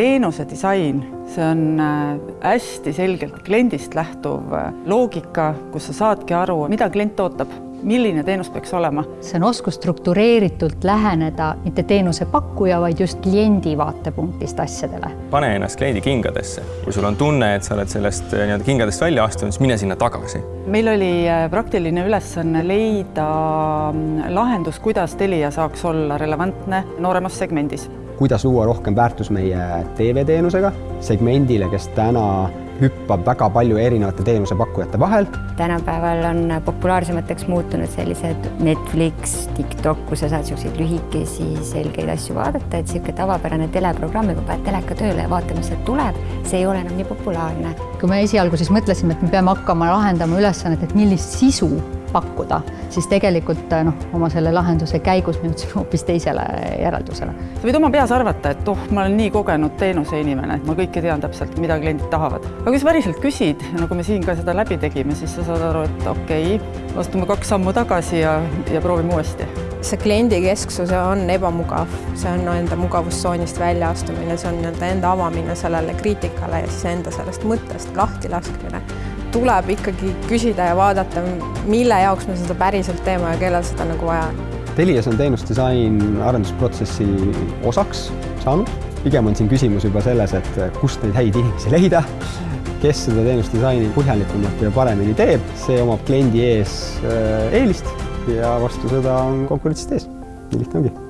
teenuse disain, see on äh, hästi selgelt kliendist lähtuv äh, loogika, kus sa saadki aru, mida klient ootab milline teenus peaks olema. see on oskus struktureeritult läheneda mitte teenusepakkuja, vaid just kliendi vaatepunktist asjadele. pane ennast kliendi kingadesse, kui sul on tunne, et sa oled sellest nii-öelda kingadest välja astunud, siis mine sinna tagasi. meil oli praktiline ülesanne leida mm, lahendus, kuidas Telia saaks olla relevantne nooremas segmendis kuidas luua rohkem väärtus meie TV-teenusega segmendile, kes täna hüppab väga palju erinevate teenusepakkujate vahel. tänapäeval on populaarsemateks muutunud sellised Netflix, TikTok, kus sa saad niisuguseid lühikesi selgeid asju vaadata, et niisugune tavapärane teleprogramm, kui paned teleka tööle ja vaatad, mis sealt tuleb, see ei ole enam nii populaarne. kui me esialgu siis mõtlesime, et me peame hakkama lahendama ülesannet, et millist sisu pakkuda, siis tegelikult noh, oma selle lahenduse käigus me jõudsime hoopis teisele järeldusele. sa võid oma peas arvata, et oh, ma olen nii kogenud teenuseinimene, et ma kõike tean täpselt, mida kliendid tahavad. aga kui sa päriselt küsid, nagu me siin ka seda läbi tegime, siis sa saad aru, et okei okay,, astume kaks sammu tagasi ja, ja proovime uuesti. see kliendikesksus on ebamugav, see on enda mugavustsoonist väljaastumine, see on nii-öelda enda avamine sellele kriitikale ja siis enda sellest mõttest lahtilaskmine tuleb ikkagi küsida ja vaadata, mille jaoks me seda päriselt teeme ja kellel seda nagu vaja on. Telias on teenusdisain arendusprotsessi osaks saanud, pigem on siin küsimus juba selles, et kust neid häid inimesi leida, kes seda teenusdisaini põhjalikumalt ja paremini teeb, see omab kliendi ees äh, eelist ja vastu seda on konkurentsid ees. nii lihtne ongi